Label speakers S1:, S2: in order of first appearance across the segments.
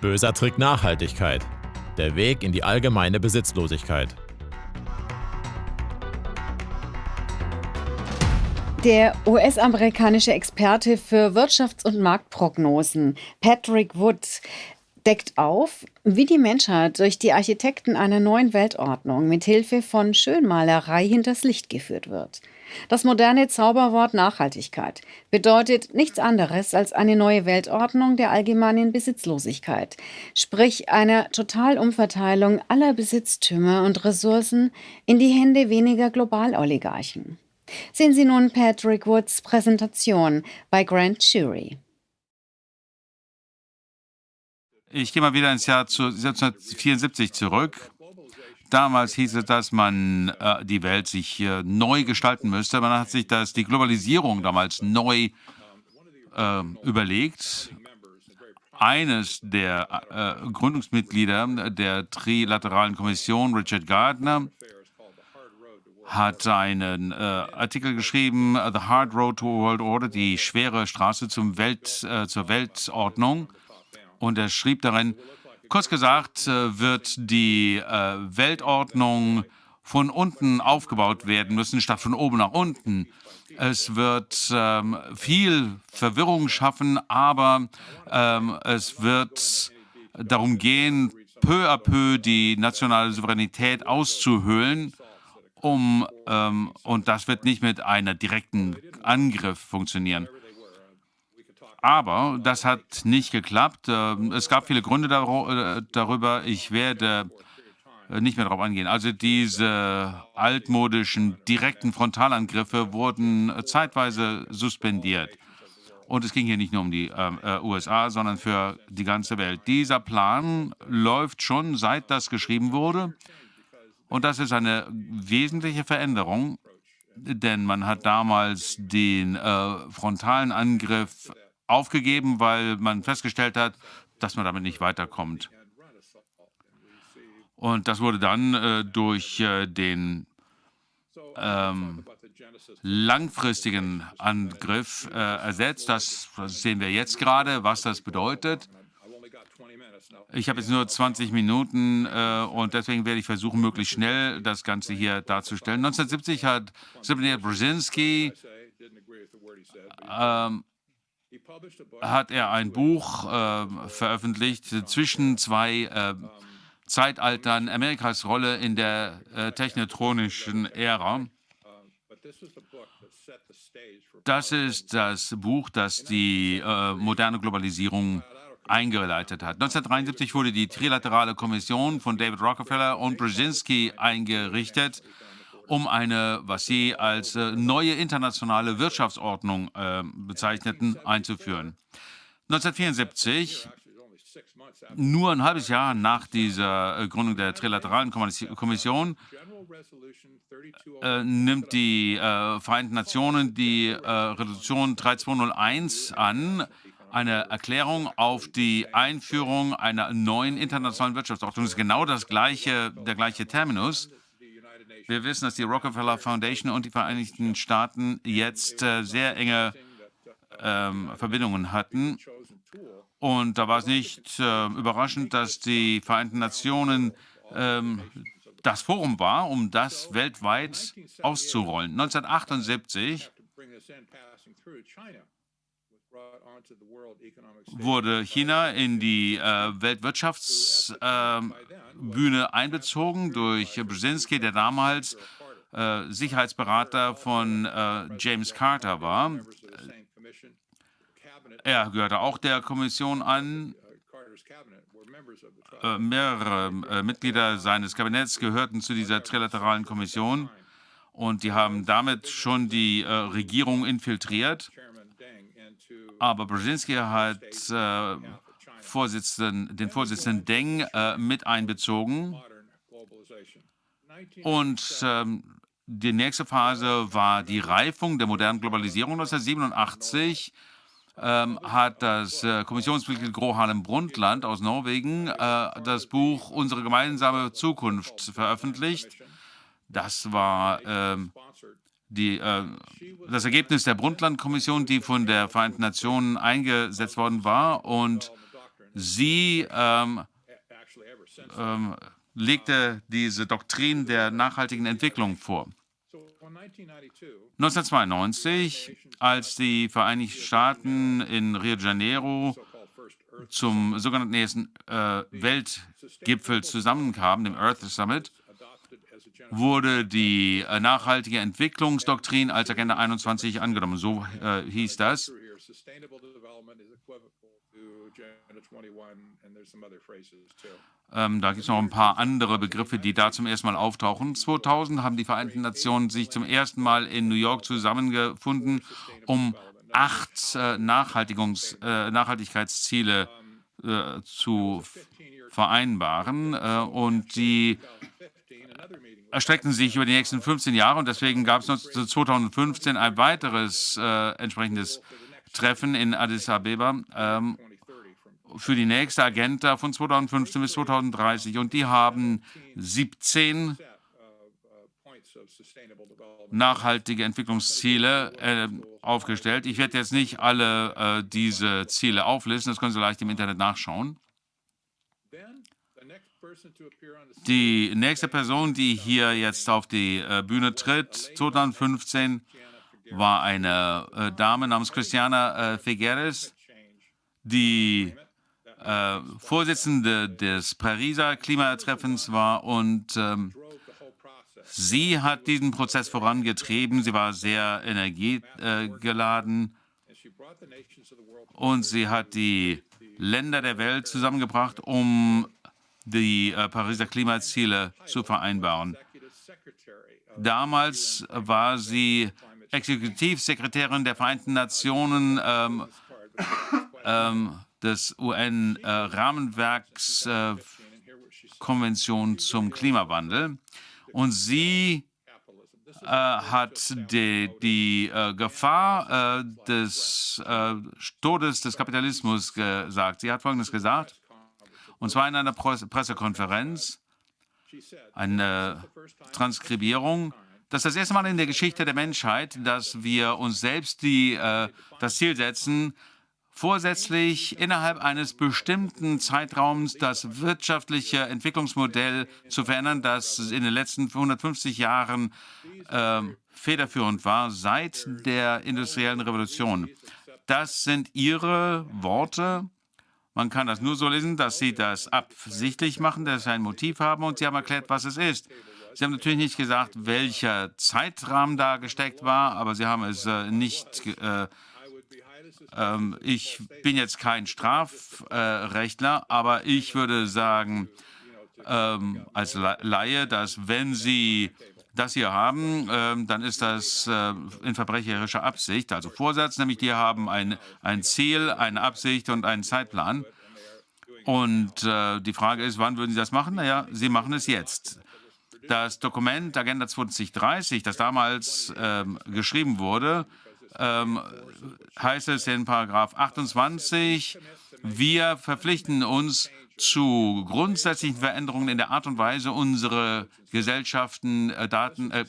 S1: Böser Trick Nachhaltigkeit. Der Weg in die allgemeine Besitzlosigkeit.
S2: Der US-amerikanische Experte für Wirtschafts- und Marktprognosen Patrick Wood deckt auf, wie die Menschheit durch die Architekten einer neuen Weltordnung mit Hilfe von Schönmalerei hinters Licht geführt wird. Das moderne Zauberwort Nachhaltigkeit bedeutet nichts anderes als eine neue Weltordnung der allgemeinen Besitzlosigkeit, sprich einer Totalumverteilung aller Besitztümer und Ressourcen in die Hände weniger Globaloligarchen. Sehen Sie nun Patrick Woods Präsentation bei Grand Jury.
S3: Ich gehe mal wieder ins Jahr 1974 zurück. Damals hieß es, dass man äh, die Welt sich äh, neu gestalten müsste. Man hat sich das, die Globalisierung damals neu äh, überlegt. Eines der äh, Gründungsmitglieder der Trilateralen Kommission, Richard Gardner, hat einen äh, Artikel geschrieben, The Hard Road to World Order, die schwere Straße zum Welt, äh, zur Weltordnung. Und er schrieb darin, kurz gesagt, äh, wird die äh, Weltordnung von unten aufgebaut werden müssen, statt von oben nach unten. Es wird ähm, viel Verwirrung schaffen, aber ähm, es wird darum gehen, peu à peu die nationale Souveränität auszuhöhlen um, ähm, und das wird nicht mit einem direkten Angriff funktionieren. Aber das hat nicht geklappt. Ähm, es gab viele Gründe äh, darüber. Ich werde äh, nicht mehr darauf eingehen. Also diese altmodischen direkten Frontalangriffe wurden zeitweise suspendiert. Und es ging hier nicht nur um die ähm, äh, USA, sondern für die ganze Welt. Dieser Plan läuft schon, seit das geschrieben wurde. Und das ist eine wesentliche Veränderung, denn man hat damals den äh, frontalen Angriff aufgegeben, weil man festgestellt hat, dass man damit nicht weiterkommt. Und das wurde dann äh, durch äh, den ähm, langfristigen Angriff äh, ersetzt. Das, sehen wir jetzt gerade, was das bedeutet. Ich habe jetzt nur 20 Minuten äh, und deswegen werde ich versuchen, möglichst schnell das Ganze hier darzustellen. 1970 hat Zbigniew Brzezinski ähm, hat er ein Buch äh, veröffentlicht zwischen zwei äh, Zeitaltern Amerikas Rolle in der äh, technotronischen Ära. Das ist das Buch, das die äh, moderne Globalisierung eingeleitet hat. 1973 wurde die Trilaterale Kommission von David Rockefeller und Brzezinski eingerichtet, um eine, was sie als äh, neue internationale Wirtschaftsordnung äh, bezeichneten, einzuführen. 1974, nur ein halbes Jahr nach dieser äh, Gründung der Trilateralen Kommission, äh, nimmt die äh, Vereinten Nationen die äh, Resolution 3201 an, eine Erklärung auf die Einführung einer neuen internationalen Wirtschaftsordnung. Das ist genau das gleiche, der gleiche Terminus. Wir wissen, dass die Rockefeller Foundation und die Vereinigten Staaten jetzt äh, sehr enge ähm, Verbindungen hatten. Und da war es nicht äh, überraschend, dass die Vereinten Nationen ähm, das Forum war, um das weltweit auszurollen. 1978 wurde China in die äh, Weltwirtschaftsbühne äh, einbezogen durch Brzezinski, der damals äh, Sicherheitsberater von äh, James Carter war. Er gehörte auch der Kommission an. Äh, mehrere äh, Mitglieder seines Kabinetts gehörten zu dieser trilateralen Kommission und die haben damit schon die Regierung infiltriert. Aber Brzezinski hat äh, Vorsitzenden, den Vorsitzenden Deng äh, mit einbezogen. Und ähm, die nächste Phase war die Reifung der modernen Globalisierung. 1987 ähm, hat das äh, Kommissionsmitglied Gro Harlem Brundtland aus Norwegen äh, das Buch Unsere gemeinsame Zukunft veröffentlicht. Das war ähm, die, äh, das Ergebnis der Brundtland-Kommission, die von der Vereinten Nationen eingesetzt worden war. Und sie ähm, ähm, legte diese Doktrin der nachhaltigen Entwicklung vor. 1992, als die Vereinigten Staaten in Rio de Janeiro zum sogenannten ersten äh, Weltgipfel zusammenkamen, dem Earth Summit, wurde die äh, nachhaltige Entwicklungsdoktrin als Agenda 21 angenommen. So äh, hieß das. Ähm, da gibt es noch ein paar andere Begriffe, die da zum ersten Mal auftauchen. 2000 haben die Vereinten Nationen sich zum ersten Mal in New York zusammengefunden, um acht äh, äh, Nachhaltigkeitsziele äh, zu vereinbaren. Und die erstreckten sich über die nächsten 15 Jahre. Und deswegen gab es 2015 ein weiteres äh, entsprechendes Treffen in Addis Abeba. Ähm, für die nächste Agenda von 2015 bis 2030 und die haben 17 nachhaltige Entwicklungsziele äh, aufgestellt. Ich werde jetzt nicht alle äh, diese Ziele auflisten, das können Sie leicht im Internet nachschauen. Die nächste Person, die hier jetzt auf die äh, Bühne tritt, 2015, war eine äh, Dame namens Christiana äh, Figueres, die Vorsitzende des Pariser Klimatreffens war und ähm, sie hat diesen Prozess vorangetrieben. Sie war sehr energiegeladen und sie hat die Länder der Welt zusammengebracht, um die äh, Pariser Klimaziele zu vereinbaren. Damals war sie Exekutivsekretärin der Vereinten Nationen ähm, ähm, des UN-Rahmenwerks äh, zum Klimawandel. Und sie äh, hat die, die äh, Gefahr äh, des äh, Todes des Kapitalismus gesagt. Sie hat Folgendes gesagt, und zwar in einer Pressekonferenz, eine Transkribierung. Das ist das erste Mal in der Geschichte der Menschheit, dass wir uns selbst die, äh, das Ziel setzen, vorsätzlich innerhalb eines bestimmten Zeitraums das wirtschaftliche Entwicklungsmodell zu verändern, das in den letzten 150 Jahren äh, federführend war, seit der industriellen Revolution. Das sind Ihre Worte. Man kann das nur so lesen, dass Sie das absichtlich machen, dass Sie ein Motiv haben und Sie haben erklärt, was es ist. Sie haben natürlich nicht gesagt, welcher Zeitrahmen da gesteckt war, aber Sie haben es äh, nicht äh, ähm, ich bin jetzt kein Strafrechtler, aber ich würde sagen, ähm, als Laie, dass wenn Sie das hier haben, ähm, dann ist das äh, in verbrecherischer Absicht, also Vorsatz, nämlich die haben ein, ein Ziel, eine Absicht und einen Zeitplan. Und äh, die Frage ist, wann würden Sie das machen? Naja, Sie machen es jetzt. Das Dokument Agenda 2030, das damals ähm, geschrieben wurde, ähm, heißt es in Paragraph 28, wir verpflichten uns zu grundsätzlichen Veränderungen in der Art und Weise, unsere Gesellschaften, äh, Daten, äh,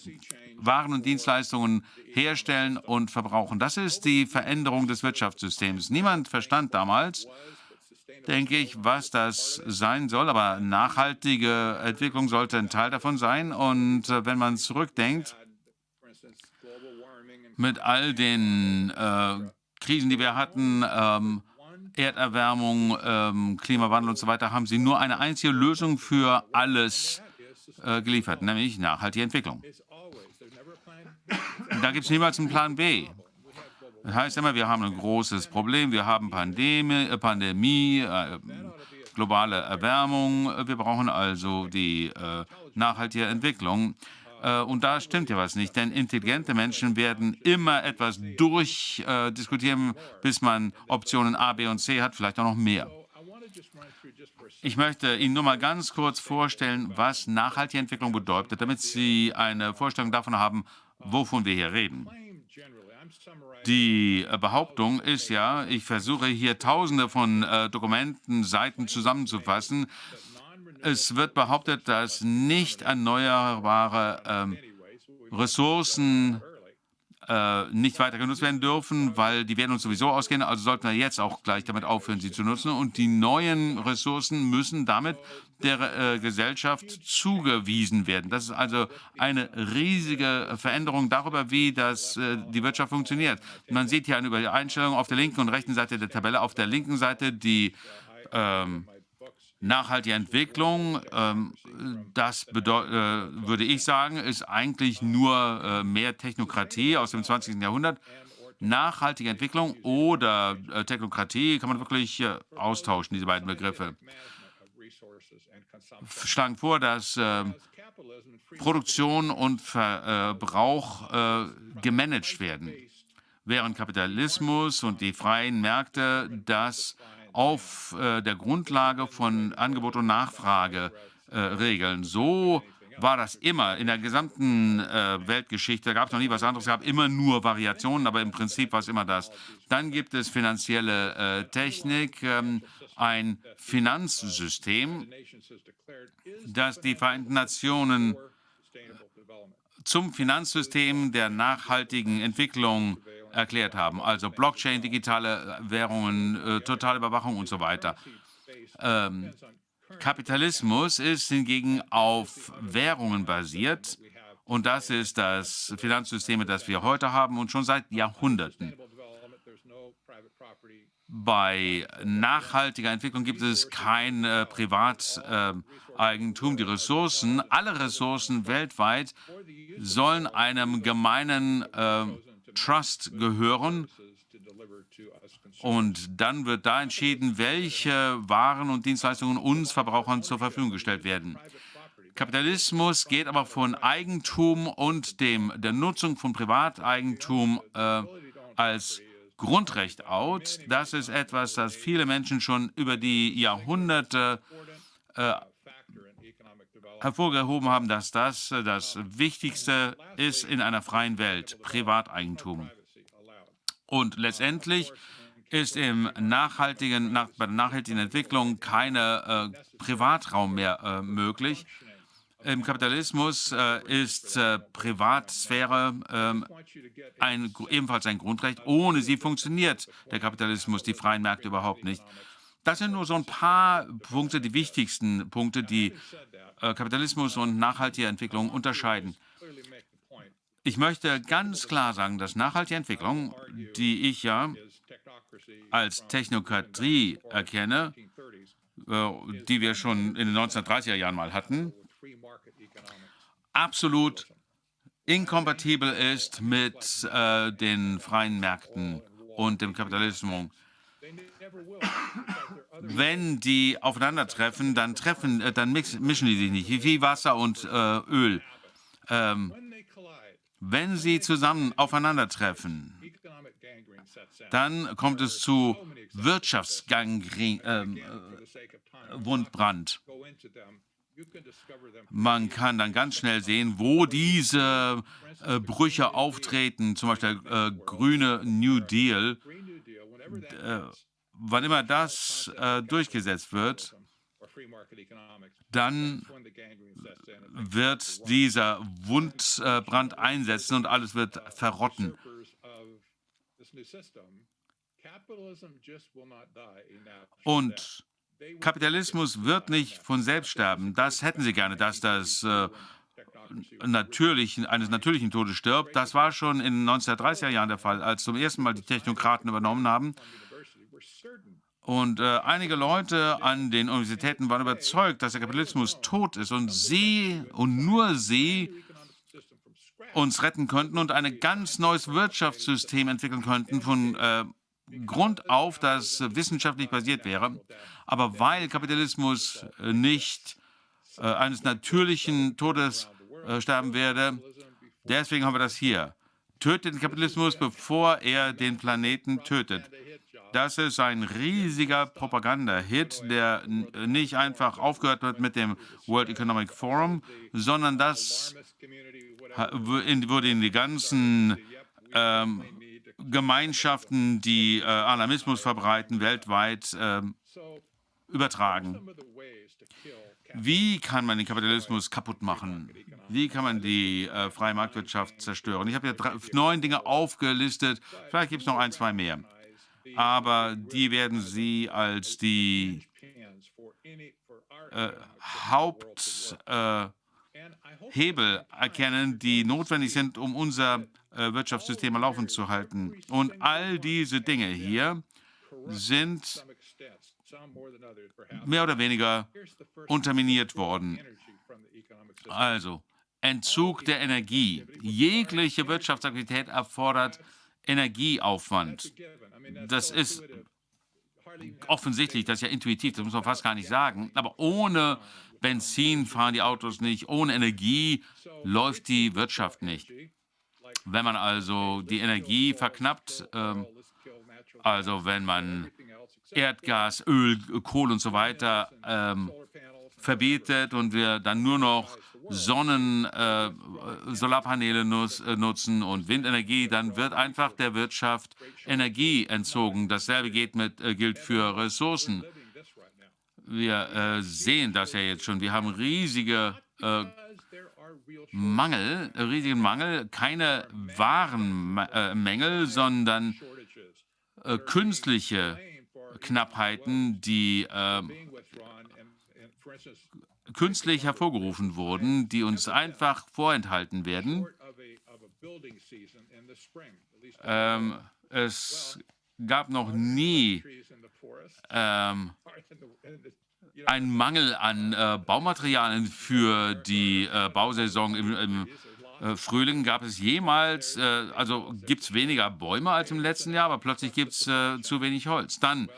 S3: Waren und Dienstleistungen herstellen und verbrauchen. Das ist die Veränderung des Wirtschaftssystems. Niemand verstand damals, denke ich, was das sein soll, aber nachhaltige Entwicklung sollte ein Teil davon sein. Und äh, wenn man zurückdenkt, mit all den äh, Krisen, die wir hatten, ähm, Erderwärmung, ähm, Klimawandel und so weiter, haben sie nur eine einzige Lösung für alles äh, geliefert, nämlich nachhaltige Entwicklung. Da gibt es niemals einen Plan B. Das heißt immer, wir haben ein großes Problem, wir haben Pandemie, äh, Pandemie äh, globale Erwärmung, wir brauchen also die äh, nachhaltige Entwicklung. Äh, und da stimmt ja was nicht, denn intelligente Menschen werden immer etwas durchdiskutieren, bis man Optionen A, B und C hat, vielleicht auch noch mehr. Ich möchte Ihnen nur mal ganz kurz vorstellen, was nachhaltige Entwicklung bedeutet, damit Sie eine Vorstellung davon haben, wovon wir hier reden. Die Behauptung ist ja, ich versuche hier tausende von äh, Dokumenten, Seiten zusammenzufassen, es wird behauptet, dass nicht erneuerbare ähm, Ressourcen äh, nicht weiter genutzt werden dürfen, weil die werden uns sowieso ausgehen. Also sollten wir jetzt auch gleich damit aufhören, sie zu nutzen. Und die neuen Ressourcen müssen damit der äh, Gesellschaft zugewiesen werden. Das ist also eine riesige Veränderung darüber, wie das, äh, die Wirtschaft funktioniert. Man sieht hier eine Übereinstellung auf der linken und rechten Seite der Tabelle. Auf der linken Seite die ähm, Nachhaltige Entwicklung, ähm, das äh, würde ich sagen, ist eigentlich nur äh, mehr Technokratie aus dem 20. Jahrhundert. Nachhaltige Entwicklung oder äh, Technokratie kann man wirklich äh, austauschen, diese beiden Begriffe. Schlagen vor, dass äh, Produktion und Verbrauch äh, gemanagt werden, während Kapitalismus und die freien Märkte das auf äh, der Grundlage von Angebot und Nachfrage äh, regeln. So war das immer in der gesamten äh, Weltgeschichte. Gab es noch nie was anderes. Es gab immer nur Variationen, aber im Prinzip war es immer das. Dann gibt es finanzielle äh, Technik, ähm, ein Finanzsystem, das die Vereinten Nationen zum Finanzsystem der nachhaltigen Entwicklung erklärt haben. Also Blockchain, digitale Währungen, äh, totale Überwachung und so weiter. Ähm, Kapitalismus ist hingegen auf Währungen basiert und das ist das Finanzsystem, das wir heute haben und schon seit Jahrhunderten. Bei nachhaltiger Entwicklung gibt es kein äh, Privateigentum. Äh, die Ressourcen, alle Ressourcen weltweit sollen einem gemeinen äh, Trust gehören. Und dann wird da entschieden, welche Waren und Dienstleistungen uns Verbrauchern zur Verfügung gestellt werden. Kapitalismus geht aber von Eigentum und dem, der Nutzung von Privateigentum äh, als Grundrecht aus. Das ist etwas, das viele Menschen schon über die Jahrhunderte äh, hervorgehoben haben, dass das äh, das Wichtigste ist in einer freien Welt, Privateigentum. Und letztendlich ist im nachhaltigen, nach, bei der nachhaltigen Entwicklung keine äh, Privatraum mehr äh, möglich. Im Kapitalismus äh, ist äh, Privatsphäre ähm, ein, ebenfalls ein Grundrecht. Ohne sie funktioniert der Kapitalismus, die freien Märkte überhaupt nicht. Das sind nur so ein paar Punkte, die wichtigsten Punkte, die äh, Kapitalismus und nachhaltige Entwicklung unterscheiden. Ich möchte ganz klar sagen, dass nachhaltige Entwicklung, die ich ja als Technokratie erkenne, äh, die wir schon in den 1930er Jahren mal hatten, absolut inkompatibel ist mit äh, den freien Märkten und dem Kapitalismus. Wenn die aufeinandertreffen, dann, treffen, äh, dann mix, mischen die sich nicht, wie Wasser und äh, Öl. Ähm, wenn sie zusammen aufeinandertreffen, dann kommt es zu Wirtschaftsgangren, ähm, äh, Wundbrand. Man kann dann ganz schnell sehen, wo diese äh, Brüche auftreten, zum Beispiel der äh, grüne New Deal. Äh, wann immer das äh, durchgesetzt wird, dann wird dieser Wundbrand einsetzen und alles wird verrotten. Und Kapitalismus wird nicht von selbst sterben. Das hätten sie gerne, dass das äh, natürlich, eines natürlichen Todes stirbt. Das war schon in den 1930er Jahren der Fall, als zum ersten Mal die Technokraten übernommen haben. Und äh, einige Leute an den Universitäten waren überzeugt, dass der Kapitalismus tot ist und sie und nur sie uns retten könnten und ein ganz neues Wirtschaftssystem entwickeln könnten von äh, Grund auf, das wissenschaftlich basiert wäre. Aber weil Kapitalismus nicht äh, eines natürlichen Todes äh, sterben werde, deswegen haben wir das hier. Tötet den Kapitalismus, bevor er den Planeten tötet. Das ist ein riesiger Propaganda-Hit, der nicht einfach aufgehört wird mit dem World Economic Forum, sondern das wurde in die ganzen ähm, Gemeinschaften, die äh, Alarmismus verbreiten, weltweit äh, übertragen. Wie kann man den Kapitalismus kaputt machen? Wie kann man die äh, freie Marktwirtschaft zerstören? Ich habe ja drei, neun Dinge aufgelistet. Vielleicht gibt es noch ein, zwei mehr. Aber die werden Sie als die äh, Haupthebel äh, erkennen, die notwendig sind, um unser äh, Wirtschaftssystem laufen zu halten. Und all diese Dinge hier sind mehr oder weniger unterminiert worden. Also, Entzug der Energie. Jegliche Wirtschaftsaktivität erfordert Energieaufwand. Das ist offensichtlich, das ist ja intuitiv, das muss man fast gar nicht sagen. Aber ohne Benzin fahren die Autos nicht, ohne Energie läuft die Wirtschaft nicht. Wenn man also die Energie verknappt, ähm, also wenn man Erdgas, Öl, Kohle und so weiter ähm, verbietet und wir dann nur noch Sonnen, äh, Solarpaneele nutz, äh, nutzen und Windenergie, dann wird einfach der Wirtschaft Energie entzogen. Dasselbe geht mit, äh, gilt für Ressourcen. Wir äh, sehen das ja jetzt schon. Wir haben riesige äh, Mangel, riesigen Mangel, keine sondern äh, künstliche Knappheiten, die künstlich hervorgerufen wurden, die uns einfach vorenthalten werden. Ähm, es gab noch nie ähm, einen Mangel an äh, Baumaterialien für die äh, Bausaison im, im äh, Frühling. Gab es jemals, äh, also gibt es weniger Bäume als im letzten Jahr, aber plötzlich gibt es äh, zu wenig Holz. Dann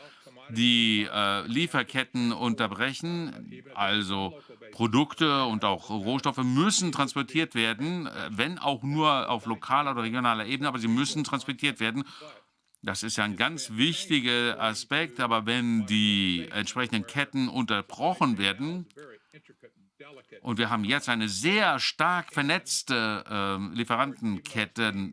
S3: die äh, Lieferketten unterbrechen, also Produkte und auch Rohstoffe müssen transportiert werden, äh, wenn auch nur auf lokaler oder regionaler Ebene, aber sie müssen transportiert werden. Das ist ja ein ganz wichtiger Aspekt, aber wenn die entsprechenden Ketten unterbrochen werden, und wir haben jetzt eine sehr stark vernetzte äh, Lieferantenkette, äh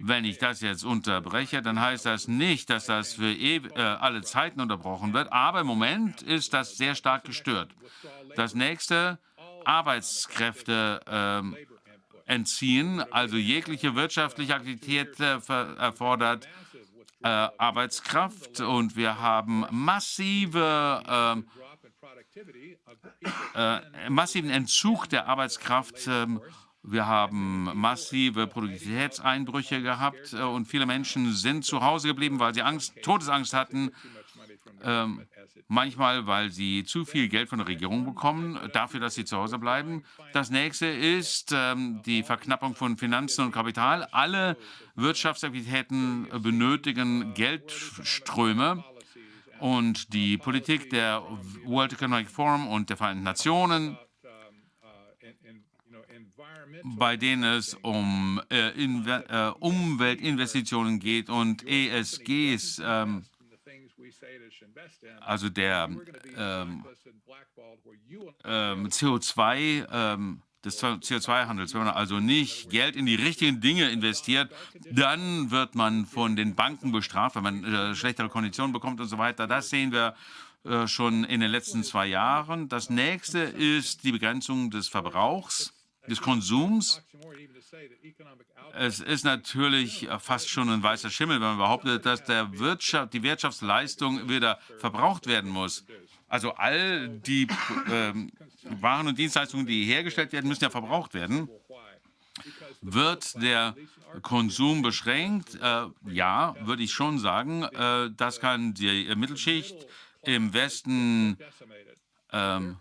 S3: wenn ich das jetzt unterbreche, dann heißt das nicht, dass das für äh, alle Zeiten unterbrochen wird, aber im Moment ist das sehr stark gestört. Das nächste, Arbeitskräfte ähm, entziehen, also jegliche wirtschaftliche Aktivität äh, erfordert äh, Arbeitskraft und wir haben massive ähm, äh, massiven Entzug der Arbeitskraft ähm, wir haben massive Produktivitätseinbrüche gehabt äh, und viele Menschen sind zu Hause geblieben, weil sie Angst, Todesangst hatten. Ähm, manchmal, weil sie zu viel Geld von der Regierung bekommen, dafür, dass sie zu Hause bleiben. Das nächste ist ähm, die Verknappung von Finanzen und Kapital. Alle Wirtschaftsaktivitäten benötigen Geldströme. Und die Politik der World Economic Forum und der Vereinten Nationen bei denen es um äh, äh, Umweltinvestitionen geht und ESGs, ähm, also der ähm, ähm, CO2, ähm, des CO2-Handels. Wenn man also nicht Geld in die richtigen Dinge investiert, dann wird man von den Banken bestraft, wenn man äh, schlechtere Konditionen bekommt und so weiter. Das sehen wir äh, schon in den letzten zwei Jahren. Das nächste ist die Begrenzung des Verbrauchs des Konsums. Es ist natürlich fast schon ein weißer Schimmel, wenn man behauptet, dass der Wirtschaft, die Wirtschaftsleistung wieder verbraucht werden muss. Also all die äh, Waren und Dienstleistungen, die hergestellt werden, müssen ja verbraucht werden. Wird der Konsum beschränkt? Äh, ja, würde ich schon sagen. Äh, das kann die Mittelschicht im Westen ähm,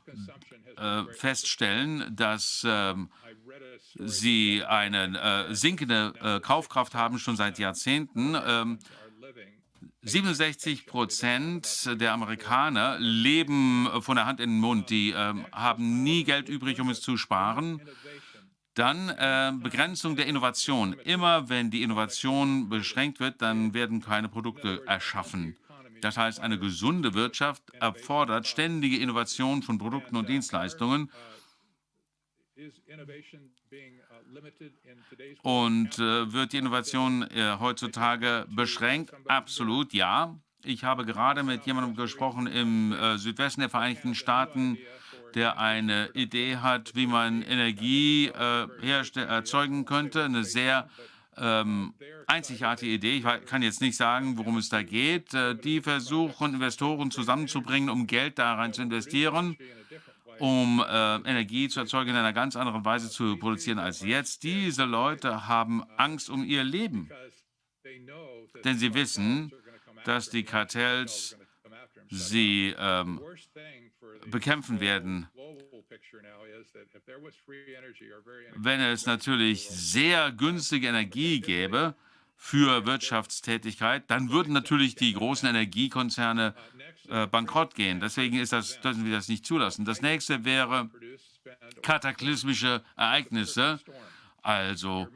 S3: äh, feststellen, dass ähm, sie eine äh, sinkende äh, Kaufkraft haben, schon seit Jahrzehnten. Ähm, 67 Prozent der Amerikaner leben von der Hand in den Mund. Die äh, haben nie Geld übrig, um es zu sparen. Dann äh, Begrenzung der Innovation. Immer wenn die Innovation beschränkt wird, dann werden keine Produkte erschaffen. Das heißt, eine gesunde Wirtschaft erfordert ständige Innovation von Produkten und Dienstleistungen. Und äh, wird die Innovation äh, heutzutage beschränkt? Absolut, ja. Ich habe gerade mit jemandem gesprochen im äh, Südwesten der Vereinigten Staaten, der eine Idee hat, wie man Energie äh, erzeugen könnte. Eine sehr ähm, einzigartige Idee. Ich kann jetzt nicht sagen, worum es da geht. Äh, die versuchen, Investoren zusammenzubringen, um Geld da rein zu investieren, um äh, Energie zu erzeugen, in einer ganz anderen Weise zu produzieren als jetzt. Diese Leute haben Angst um ihr Leben, denn sie wissen, dass die Kartells sie ähm, bekämpfen werden. Wenn es natürlich sehr günstige Energie gäbe für Wirtschaftstätigkeit, dann würden natürlich die großen Energiekonzerne äh, bankrott gehen. Deswegen ist das, dürfen wir das nicht zulassen. Das nächste wäre kataklysmische Ereignisse. Also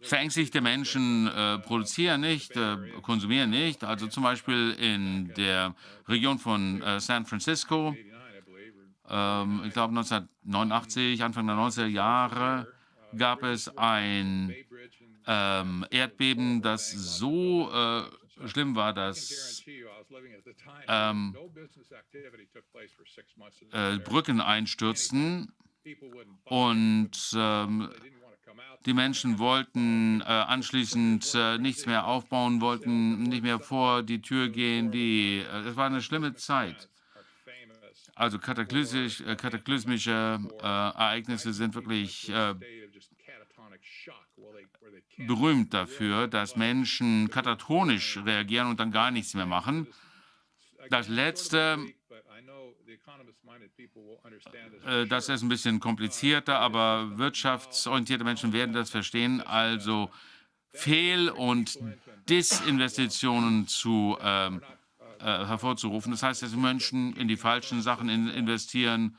S3: verängstigte Menschen äh, produzieren nicht, äh, konsumieren nicht. Also zum Beispiel in der Region von äh, San Francisco, ähm, ich glaube 1989, Anfang der 90er Jahre, gab es ein ähm, Erdbeben, das so äh, schlimm war, dass ähm, äh, Brücken einstürzten und ähm, die Menschen wollten äh, anschließend äh, nichts mehr aufbauen, wollten nicht mehr vor die Tür gehen. Die, äh, es war eine schlimme Zeit. Also äh, kataklysmische äh, Ereignisse sind wirklich berühmt dafür, dass Menschen katatonisch reagieren und dann gar nichts mehr machen. Das Letzte äh, das ist ein bisschen komplizierter, aber wirtschaftsorientierte Menschen werden das verstehen. Also Fehl- und Disinvestitionen zu, ähm, äh, hervorzurufen. Das heißt, dass Menschen in die falschen Sachen in investieren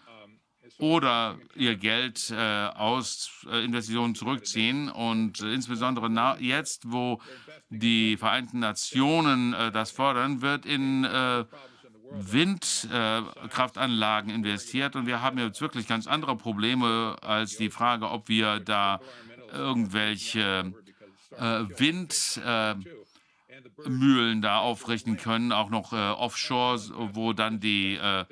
S3: oder ihr Geld äh, aus äh, Investitionen zurückziehen. Und äh, insbesondere jetzt, wo die Vereinten Nationen äh, das fordern, wird in Windkraftanlagen äh, investiert und wir haben jetzt wirklich ganz andere Probleme als die Frage, ob wir da irgendwelche äh, Windmühlen äh, da aufrichten können, auch noch äh, offshore, wo dann die äh,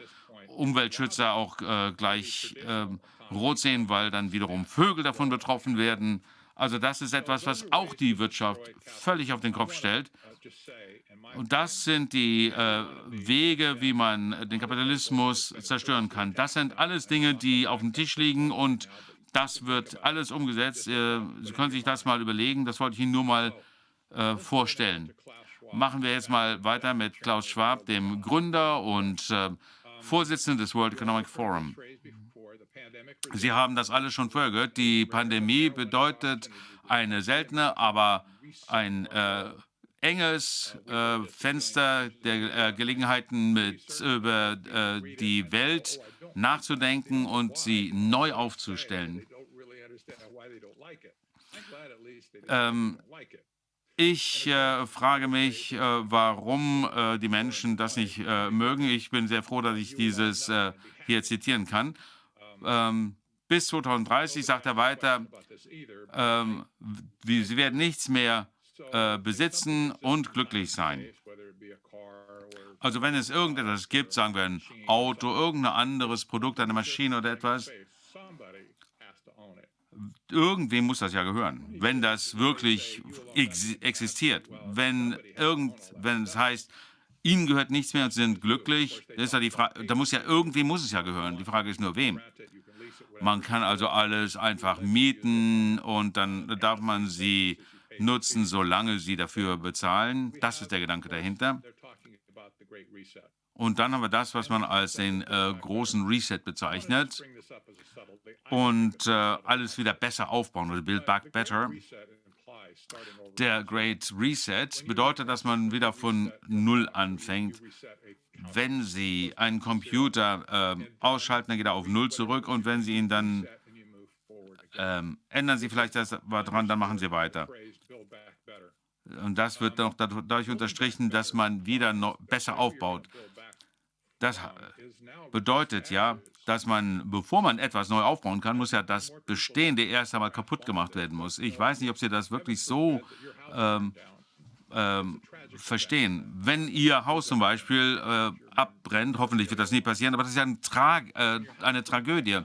S3: Umweltschützer auch äh, gleich ähm, rot sehen, weil dann wiederum Vögel davon betroffen werden. Also das ist etwas, was auch die Wirtschaft völlig auf den Kopf stellt. Und das sind die äh, Wege, wie man den Kapitalismus zerstören kann. Das sind alles Dinge, die auf dem Tisch liegen und das wird alles umgesetzt. Äh, Sie können sich das mal überlegen. Das wollte ich Ihnen nur mal äh, vorstellen. Machen wir jetzt mal weiter mit Klaus Schwab, dem Gründer und Vorsitzenden des World Economic Forum. Sie haben das alles schon vorher gehört. Die Pandemie bedeutet eine seltene, aber ein äh, enges äh, Fenster der äh, Gelegenheiten mit über äh, die Welt nachzudenken und sie neu aufzustellen. Ähm, ich äh, frage mich, äh, warum äh, die Menschen das nicht äh, mögen. Ich bin sehr froh, dass ich dieses äh, hier zitieren kann. Ähm, bis 2030, sagt er weiter, ähm, sie werden nichts mehr äh, besitzen und glücklich sein. Also wenn es irgendetwas gibt, sagen wir ein Auto, irgendein anderes Produkt, eine Maschine oder etwas, irgendwem muss das ja gehören, wenn das wirklich ex existiert. Wenn, irgend, wenn es heißt, ihnen gehört nichts mehr und sie sind glücklich, ist ja die Frage, da muss ja irgendwem muss es ja gehören. Die Frage ist nur, wem. Man kann also alles einfach mieten und dann darf man sie nutzen, solange sie dafür bezahlen. Das ist der Gedanke dahinter. Und dann haben wir das, was man als den äh, großen Reset bezeichnet. Und äh, alles wieder besser aufbauen oder Build Back Better. Der Great Reset bedeutet, dass man wieder von Null anfängt. Wenn Sie einen Computer äh, ausschalten, dann geht er auf Null zurück. Und wenn Sie ihn dann ähm, ändern Sie vielleicht das dran, dann machen Sie weiter. Und das wird noch dadurch unterstrichen, dass man wieder besser aufbaut. Das bedeutet ja, dass man, bevor man etwas neu aufbauen kann, muss ja das Bestehende erst einmal kaputt gemacht werden muss. Ich weiß nicht, ob Sie das wirklich so ähm, ähm, verstehen. Wenn Ihr Haus zum Beispiel äh, abbrennt, hoffentlich wird das nie passieren, aber das ist ja ein Tra äh, eine Tragödie.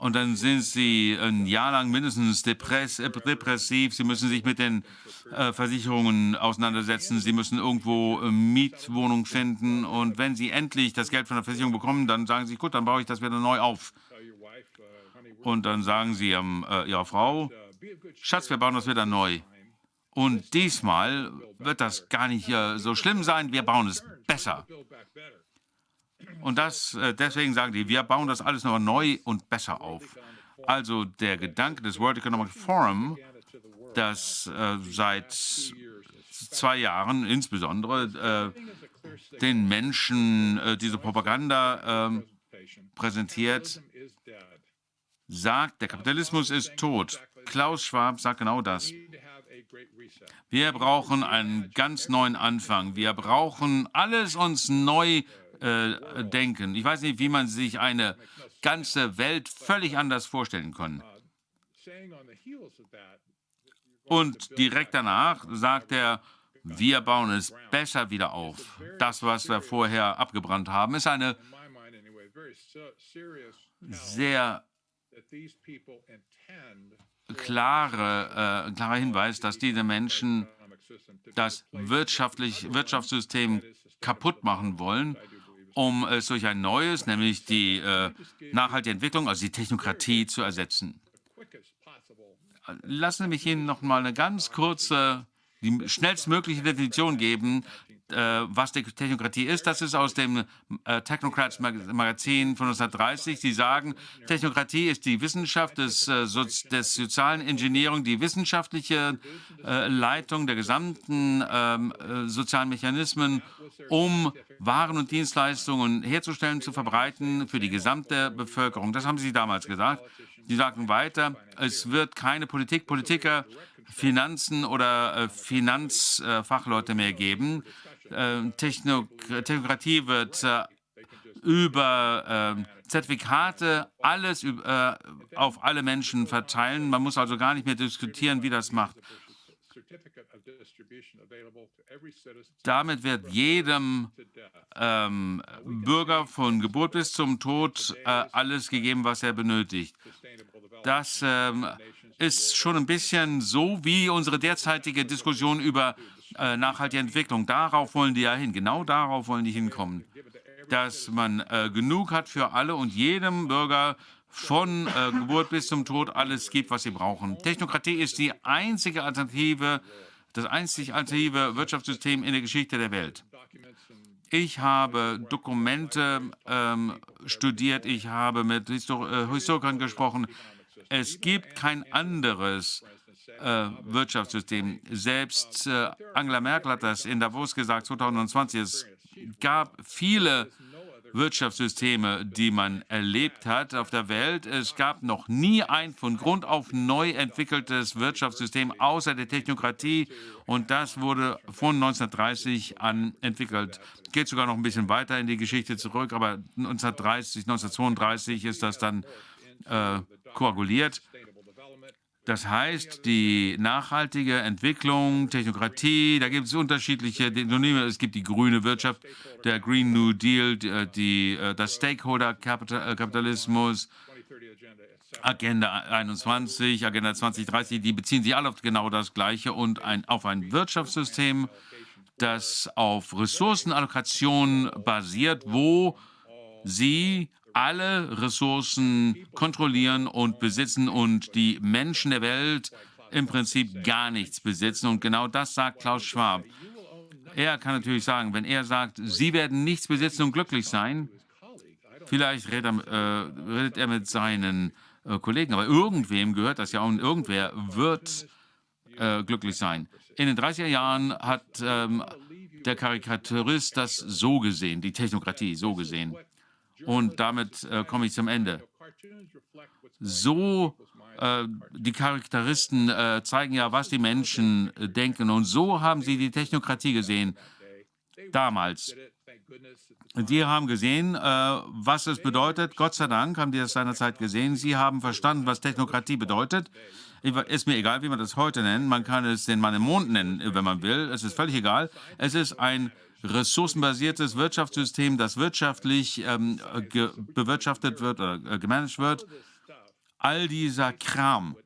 S3: Und dann sind Sie ein Jahr lang mindestens depress depressiv. Sie müssen sich mit den äh, Versicherungen auseinandersetzen. Sie müssen irgendwo äh, Mietwohnung finden. Und wenn Sie endlich das Geld von der Versicherung bekommen, dann sagen Sie, gut, dann baue ich das wieder neu auf. Und dann sagen Sie ähm, äh, Ihrer Frau, Schatz, wir bauen das wieder neu. Und diesmal wird das gar nicht äh, so schlimm sein, wir bauen es besser. Und das, äh, deswegen sagen die, wir bauen das alles noch neu und besser auf. Also der Gedanke des World Economic Forum, das äh, seit zwei Jahren insbesondere äh, den Menschen äh, diese Propaganda ähm, präsentiert, sagt, der Kapitalismus ist tot. Klaus Schwab sagt genau das. Wir brauchen einen ganz neuen Anfang. Wir brauchen alles uns neu äh, denken. Ich weiß nicht, wie man sich eine ganze Welt völlig anders vorstellen kann. Und direkt danach sagt er, wir bauen es besser wieder auf. Das, was wir vorher abgebrannt haben, ist eine sehr klare, äh, klarer Hinweis, dass diese Menschen das wirtschaftlich, Wirtschaftssystem kaputt machen wollen, um es durch ein neues, nämlich die äh, nachhaltige Entwicklung, also die Technokratie, zu ersetzen. Lassen Sie mich Ihnen noch mal eine ganz kurze, die schnellstmögliche Definition geben äh, was die Technokratie ist. Das ist aus dem äh, Technocrats Magazin von 1930. Sie sagen, Technokratie ist die Wissenschaft des, äh, so, des sozialen Engineering, die wissenschaftliche äh, Leitung der gesamten ähm, äh, sozialen Mechanismen, um Waren und Dienstleistungen herzustellen, zu verbreiten für die gesamte Bevölkerung. Das haben Sie damals gesagt. Sie sagten weiter, es wird keine Politik, Politiker, Finanzen oder äh, Finanzfachleute mehr geben. Ähm, Technokratie wird äh, über äh, Zertifikate alles äh, auf alle Menschen verteilen. Man muss also gar nicht mehr diskutieren, wie das macht. Damit wird jedem ähm, Bürger von Geburt bis zum Tod äh, alles gegeben, was er benötigt. Das ähm, ist schon ein bisschen so wie unsere derzeitige Diskussion über äh, nachhaltige Entwicklung. Darauf wollen die ja hin. Genau darauf wollen die hinkommen. Dass man äh, genug hat für alle und jedem Bürger von äh, Geburt bis zum Tod alles gibt, was sie brauchen. Technokratie ist die einzige Alternative, das einzig alternative Wirtschaftssystem in der Geschichte der Welt. Ich habe Dokumente ähm, studiert, ich habe mit Histor äh, Historikern gesprochen. Es gibt kein anderes äh, Wirtschaftssystem. Selbst äh, Angela Merkel hat das in Davos gesagt, 2020. Es gab viele Wirtschaftssysteme, die man erlebt hat auf der Welt. Es gab noch nie ein von Grund auf neu entwickeltes Wirtschaftssystem außer der Technokratie und das wurde von 1930 an entwickelt. Geht sogar noch ein bisschen weiter in die Geschichte zurück, aber 1930, 1932 ist das dann äh, koaguliert. Das heißt, die nachhaltige Entwicklung, Technokratie, da gibt es unterschiedliche Synonyme. Es gibt die grüne Wirtschaft, der Green New Deal, die, äh, äh, das Stakeholder-Kapitalismus, Agenda 21, Agenda 2030, die beziehen sich alle auf genau das Gleiche und ein, auf ein Wirtschaftssystem, das auf Ressourcenallokation basiert, wo sie alle Ressourcen kontrollieren und besitzen und die Menschen der Welt im Prinzip gar nichts besitzen. Und genau das sagt Klaus Schwab. Er kann natürlich sagen, wenn er sagt, Sie werden nichts besitzen und glücklich sein, vielleicht redet er, äh, redet er mit seinen äh, Kollegen, aber irgendwem gehört das ja und irgendwer wird äh, glücklich sein. In den 30er Jahren hat ähm, der Karikaturist das so gesehen, die Technokratie so gesehen. Und damit äh, komme ich zum Ende. So, äh, die Charakteristen äh, zeigen ja, was die Menschen äh, denken. Und so haben sie die Technokratie gesehen. damals. Die haben gesehen, äh, was es bedeutet. Gott sei Dank haben die das seinerzeit gesehen. Sie haben verstanden, was Technokratie bedeutet. Ist mir egal, wie man das heute nennt. Man kann es den Mann im Mond nennen, wenn man will. Es ist völlig egal. Es ist ein ressourcenbasiertes Wirtschaftssystem, das wirtschaftlich ähm, bewirtschaftet wird oder äh, gemanagt wird. All dieser Kram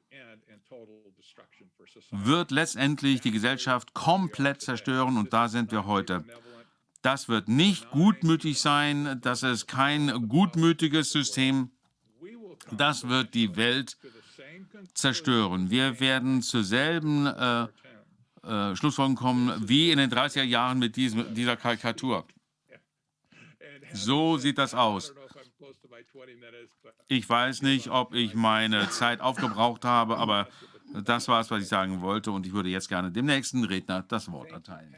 S3: wird letztendlich die Gesellschaft komplett zerstören und da sind wir heute. Das wird nicht gutmütig sein, das ist kein gutmütiges System, das wird die Welt zerstören. Wir werden zur selben äh, äh, Schlussfolgerung kommen wie in den 30er Jahren mit diesem, dieser Karikatur. So sieht das aus. Ich weiß nicht, ob ich meine Zeit aufgebraucht habe, aber das war es, was ich sagen wollte und ich würde jetzt gerne dem nächsten Redner das Wort erteilen.